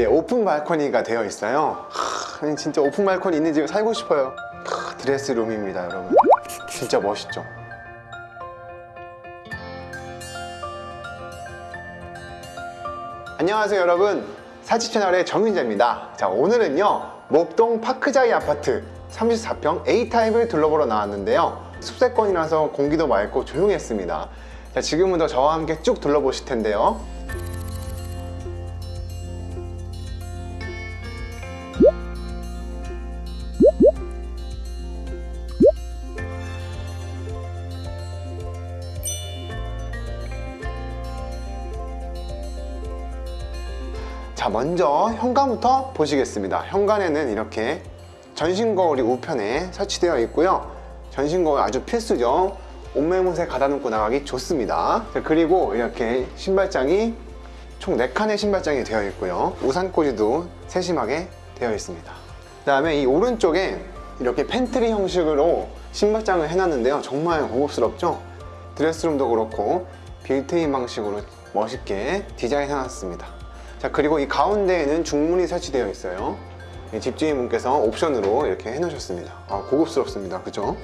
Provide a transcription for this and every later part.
이제 오픈 발코니가 되어 있어요. 하, 진짜 오픈 발코니 있는 집에 살고 싶어요. 하, 드레스룸입니다 여러분. 진짜 멋있죠? 안녕하세요 여러분. 사집 채널의 정윤재입니다. 자 오늘은요 목동 파크자이 아파트 34평 A타입을 둘러보러 나왔는데요. 숲세권이라서 공기도 맑고 조용했습니다. 자 지금부터 저와 함께 쭉 둘러보실 텐데요 자 먼저 현관부터 보시겠습니다. 현관에는 이렇게 전신 거울이 우편에 설치되어 있고요. 전신 거울 아주 필수죠. 옷매무새 가다듬고 나가기 좋습니다. 자, 그리고 이렇게 신발장이 총 4칸의 신발장이 되어 있고요. 우산꽂이도 세심하게 되어 있습니다. 그 다음에 이 오른쪽에 이렇게 팬트리 형식으로 신발장을 해놨는데요. 정말 고급스럽죠? 드레스룸도 그렇고 빌트인 방식으로 멋있게 디자인 해놨습니다 자 그리고 이 가운데에는 중문이 설치되어 있어요. 이 집주인분께서 옵션으로 이렇게 해놓으셨습니다. 아, 고급스럽습니다. 그죠?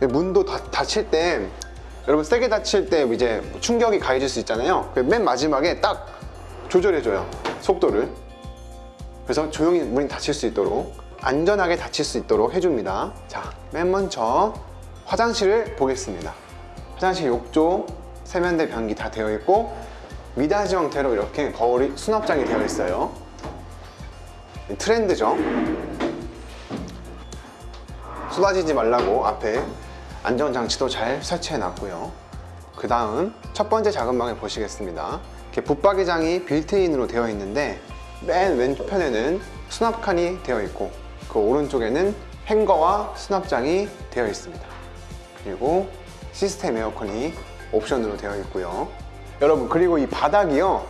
문도 다, 닫힐 때 여러분 세게 닫힐 때 이제 충격이 가해질 수 있잖아요. 그 맨 마지막에 딱 조절해줘요 속도를. 그래서 조용히 문이 닫힐 수 있도록 안전하게 닫힐 수 있도록 해줍니다. 자 맨 먼저 화장실을 보겠습니다. 화장실 욕조 세면대 변기 다 되어 있고 미닫이 형태로 이렇게 거울이 수납장이 되어 있어요. 트렌드죠? 쏟아지지 말라고 앞에 안전장치도 잘 설치해 놨고요. 그 다음 첫 번째 작은 방을 보시겠습니다. 이렇게 붙박이장이 빌트인으로 되어 있는데 맨 왼편에는 수납칸이 되어 있고 그 오른쪽에는 행거와 수납장이 되어 있습니다. 그리고 시스템 에어컨이 옵션으로 되어 있고요 여러분 그리고 이 바닥이요.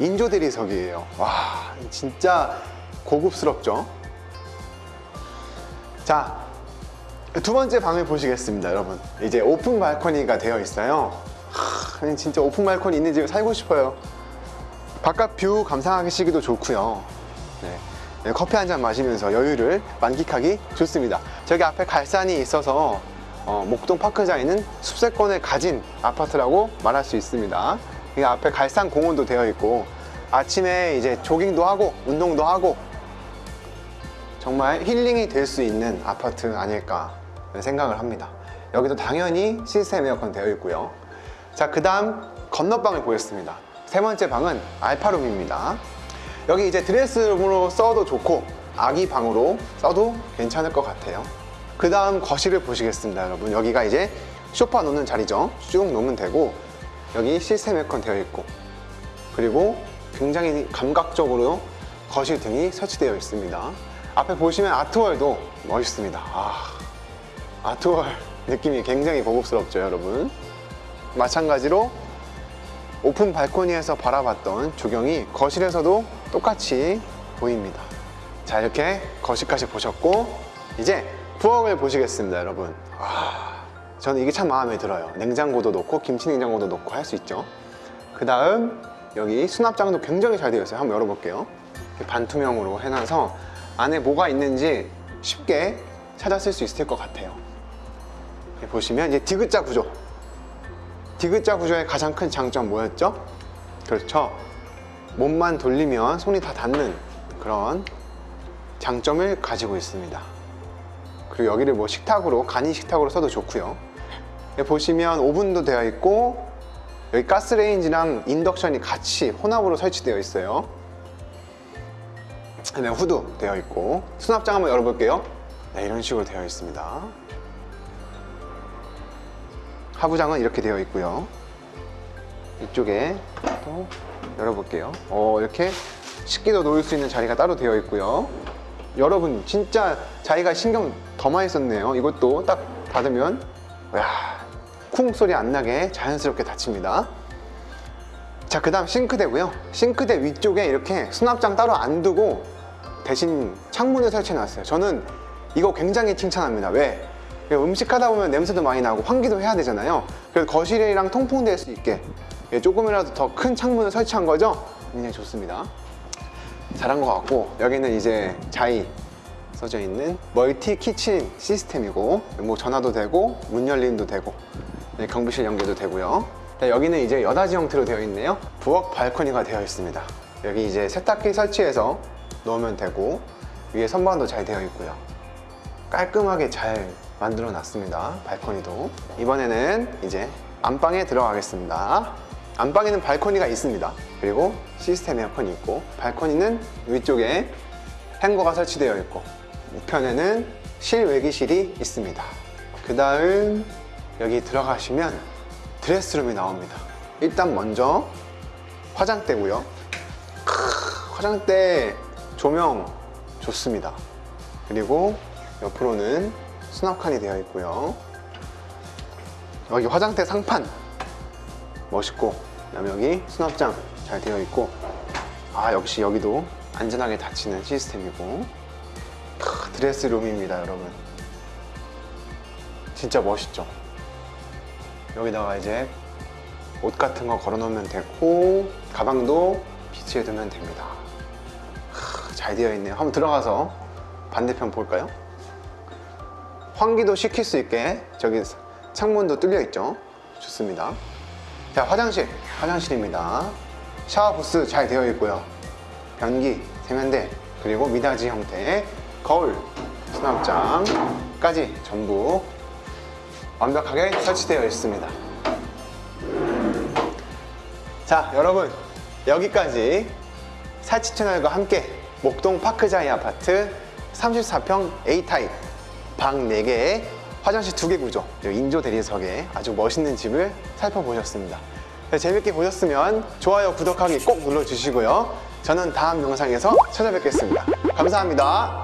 인조 대리석이에요. 와 진짜 고급스럽죠? 자 두 번째 방을 보시겠습니다 여러분. 이제 오픈 발코니가 되어 있어요. 하, 진짜 오픈 발코니 있는 집에 살고 싶어요. 바깥 view 감상하시기도 좋고요. 네. 네, 커피 한 잔 마시면서 여유를 만끽하기 좋습니다. 저기 앞에 갈산이 있어서 어, 목동 파크자이는 숲세권을 가진 아파트라고 말할 수 있습니다. 이 앞에 갈산 공원도 되어 있고 아침에 이제 조깅도 하고 운동도 하고 정말 힐링이 될 수 있는 아파트 아닐까 생각을 합니다. 여기도 당연히 시스템 에어컨 되어 있고요. 자그 다음 건너방을 보겠습니다. 세 번째 방은 알파룸입니다. 여기 이제 드레스룸으로 써도 좋고 아기 방으로 써도 괜찮을 것 같아요 그 다음 거실을 보시겠습니다 여러분. 여기가 이제 소파 놓는 자리죠. 쭉 놓으면 되고 여기 시스템 에어컨 되어 있고 그리고 굉장히 감각적으로 거실 등이 설치되어 있습니다. 앞에 보시면 아트월도 멋있습니다. 아, 아트월 느낌이 굉장히 고급스럽죠 여러분. 마찬가지로 오픈 발코니에서 바라봤던 조경이 거실에서도 똑같이 보입니다. 자 이렇게 거실까지 보셨고 이제 부엌을 보시겠습니다 여러분. 아, 저는 이게 참 마음에 들어요. 냉장고도 놓고 김치 냉장고도 놓고 할 수 있죠. 그 다음 여기 수납장도 굉장히 잘 되어 있어요. 한번 열어볼게요. 반투명으로 해놔서 안에 뭐가 있는지 쉽게 찾았을 수 있을 것 같아요. 보시면 이제 디귿자 구조. 디귿자 구조의 가장 큰 장점 뭐였죠? 그렇죠. 몸만 돌리면 손이 다 닿는 그런 장점을 가지고 있습니다 그리고 여기를 뭐 식탁으로 간이 식탁으로 써도 좋고요. 보시면 오븐도 되어 있고 여기 가스레인지랑 인덕션이 같이 혼합으로 설치되어 있어요. 네, 후드 되어 있고. 수납장 한번 열어볼게요. 네, 이런 식으로 되어 있습니다. 하부장은 이렇게 되어 있고요. 이쪽에 또 열어볼게요. 어, 이렇게 식기도 놓을 수 있는 자리가 따로 되어 있고요. 여러분 진짜 자기가 신경 더 많이 썼네요. 이것도 딱 닫으면 쿵 소리 안 나게 자연스럽게 닫힙니다. 자 그 다음 싱크대고요. 싱크대 위쪽에 이렇게 수납장 따로 안 두고 대신 창문을 설치해 놨어요. 저는 이거 굉장히 칭찬합니다. 왜? 음식 하다 보면 냄새도 많이 나고 환기도 해야 되잖아요. 그래서 거실이랑 통풍될 수 있게 조금이라도 더 큰 창문을 설치한 거죠? 굉장히 좋습니다. 잘한 것 같고 여기는 이제 자이 써져 있는 멀티 키친 시스템이고 뭐 전화도 되고 문 열림도 되고 네, 경비실 연결도 되고요. 자, 여기는 이제 여닫이 형태로 되어 있네요. 부엌 발코니가 되어 있습니다. 여기 이제 세탁기 설치해서 넣으면 되고 위에 선반도 잘 되어 있고요. 깔끔하게 잘 만들어 놨습니다 발코니도. 이번에는 이제 안방에 들어가겠습니다. 안방에는 발코니가 있습니다. 그리고 시스템 에어컨이 있고 발코니는 위쪽에 행거가 설치되어 있고 우편에는 실외기실이 있습니다. 그 다음 여기 들어가시면 드레스룸이 나옵니다. 일단 먼저 화장대고요. 크, 화장대 조명 좋습니다. 그리고 옆으로는 수납칸이 되어 있고요. 여기 화장대 상판 멋있고 그다음에 여기 수납장 잘 되어 있고. 아 역시 여기도 안전하게 닫히는 시스템이고. 크, 드레스룸입니다 여러분. 진짜 멋있죠? 여기다가 이제 옷 같은 거 걸어 놓으면 되고 가방도 비치해 두면 됩니다. 크, 잘 되어 있네요. 한번 들어가서 반대편 볼까요? 환기도 시킬 수 있게 저기 창문도 뚫려 있죠? 좋습니다. 자 화장실 화장실입니다. 샤워 부스 잘 되어 있고요. 변기 세면대 그리고 미닫이 형태의 거울 수납장까지 전부 완벽하게 설치되어 있습니다. 자 여러분 여기까지 살치 채널과 함께 목동 파크자이 아파트 34평 A타입 방 4개에 화장실 2개 구조 인조 대리석에 아주 멋있는 집을 살펴보셨습니다. 네, 재밌게 보셨으면 좋아요 구독하기 꼭 눌러주시고요. 저는 다음 영상에서 찾아뵙겠습니다. 감사합니다